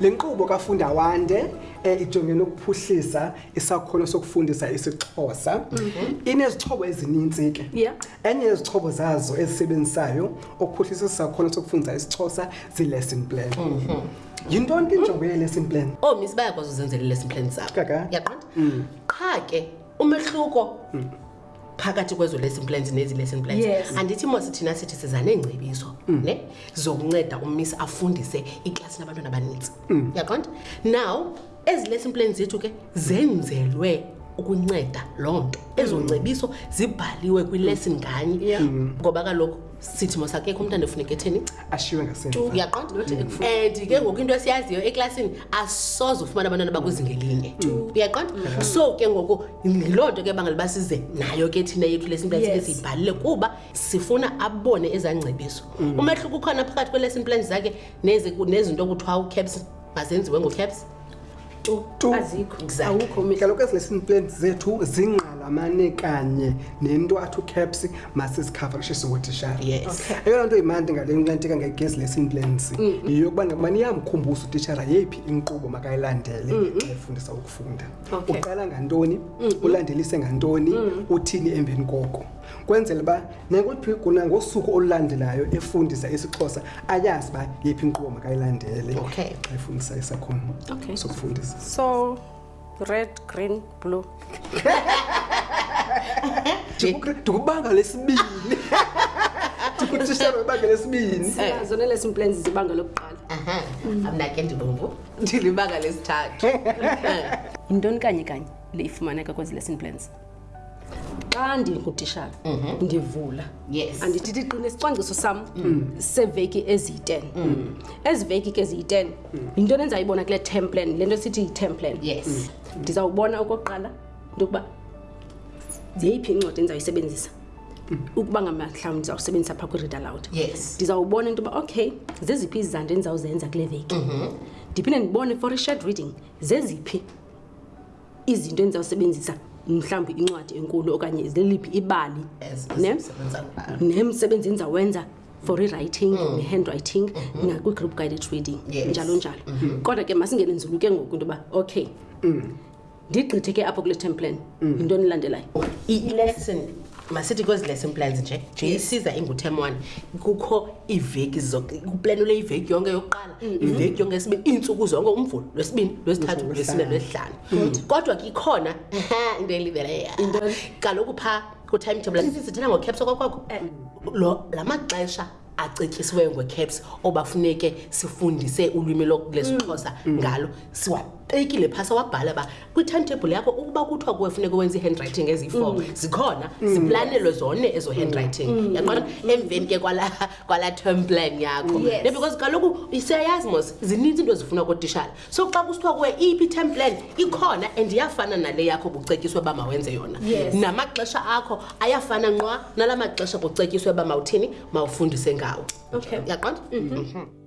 Le nkqubo kafunda wande um eh, ijongene ukuphuhlisa isakhono sokufundisa isixhosa mhm. inezixhobo ezininzi ke enye yezixhobo zazo ezisebenzisayo ukuphuhlisa isakhono sokufundisa isixhosa zii-lesson plan mhm. yinto nto injongo yee-lesson plan oo oh, misi bayakwazi uzenzela i-lesson plan zabo yaqonda mm. qha ke umehluko mm. phakathi kwezo lesson plans nezi lesson plans yes. andithi mose thina sithi siza neengcebiso mm. ne zokunceda ummisi afundise iklasi nabantwana abanintsi mm. yaqonda now ezi lesson plans zethu ke zenzelwe ukunceda loo nto ezo ngcebiso zibhaliwe kwilesson nganye ngoba kaloku sithi mos akekho umntu andofuneka etheni ashiywe ngaseuyaqonda and ke ngoku into esiyaziyo eklasini asoze ufumana abantwana bakwizingelinye mm. uyaqonda mm. so ke ngoku yiloo nto ke bangeli uba size nayo ke thina yethu lesson plan sike siyibhalile kuba sifuna abone ezaa ngcebiso mm. umehluko ukhona phakathi kwe-lesson plan zakhe nezinto kuthiwa ucaps mazenziwe ngocaps kaloku ezilesson plans zethu zingqalamane kanye nento athi ucaps masizikhavarishise utishara eyona nto imandi ngale nxentika ngegezi lesson plans yiyokuba nakumane iyamkhumbusa utishara yeyiphi inkqubo makayilandele xa efundisa ukufunda uqala ngantoni ulandelise ngantoni uthini emveni koko kwenzela uba nakuphiko nangosuku olulandelayo efundisa isixhosa ayazi uba yephi inkqubo makayilandele xa efundisa isakhono sokufundisa so red green blue ndikubanga lesibini ndikutishara ibanga lesibini zona lesson plans zibanga lokuqala mna ke ndibombo ndilibanga lesithathu yintoni kanye kanye le ifumaneka kwezi lesson plans xa ndingutishana mhm. ndivula andithi ndiqine isicwangciso sam mm. seveki eziyi-ten mm. ezi veki ke ziyi-ten mm. yinto nendizayibona kule term plan le nto sithi yi-term plan ndizawubona okokuqala into yokuba ziyeyiphi incwadi endizawuyisebenzisa ukuba ngamhlawumbi ndizawusebenzisa phaa kwi-read aloud ndizawubona into yoba okay zeziphi izizanto endizawuzenza kule veki mhm. ndiphinde ndibone for i-shared reading zeziphi izinto endizawusebenzisa mhlawumbi incwadi enkulu okanye leliphi ibali nemsebenzi endizawenza for rewriting mm. ne-handwriting mm -hmm. nakwi-group guided reading yes. njalo njalo mm -hmm. kodwa ke masingene nzulu ke ngoku into yoba okay mm. ndigqithe ke apho kule temp plan mm. yintoni mm. ilandelayo ilesson masithi kwezi lesson plans nje nje Yes. isiza ingu-term one kukho iiveki zonke kuplanule iveki yonke yokuqala iveki yonke yesibini iintsuku zonke umvulo lwesibini lwesithathu lwesine lwesihlanu kodwa ke ikhona into eliveleya kaloku phaa kutimetable sisi sithela ngocaps okwakwakho lo la maxesha acetyisiweyo ngwecaps obafuneke sifundise ulwimi lwesixhosa mm. mm. ngalo siwabekile phasa wabhala uba kwi-timetable yakho ukuba kuthiwa kuwe funeka wenza i-handwriting eziyi-four mm. zikhona ziplanelwe zone ezo handwriting yaqona emveni ke kwalaa term plan yakho because kaloku siyayazi mos zininzi into ezifuna kootishala so xa kusithiwa kuwe iyiphi i-term plan ikhona and iyafana nale yakho kucetyiswe uba mawenze yona yes. namaxesha akho ayafana nqwa nala maxesha kucetyiswe uba mawuthini mawufundise ngawo okay. yaqonda mm -hmm. mm -hmm.